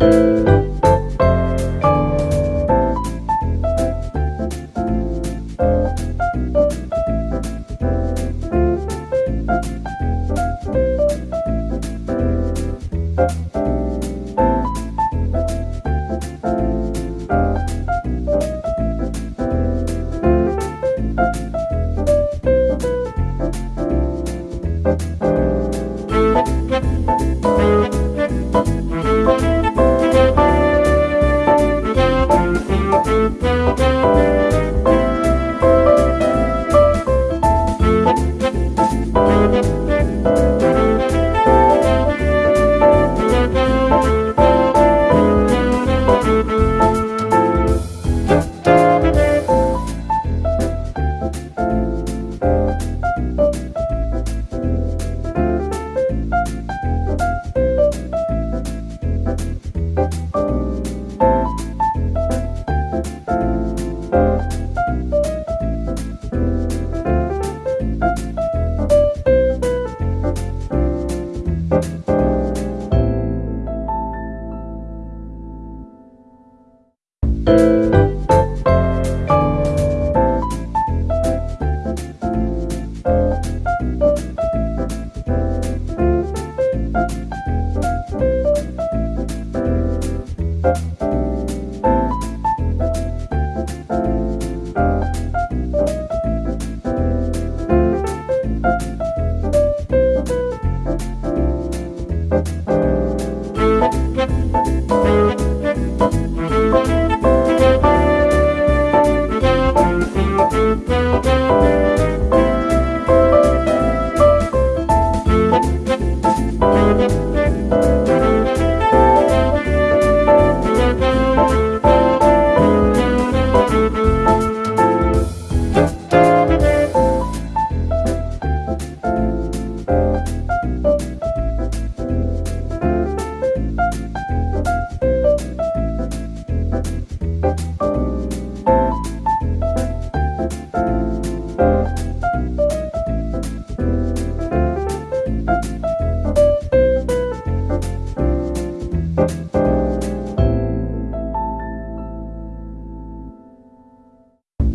you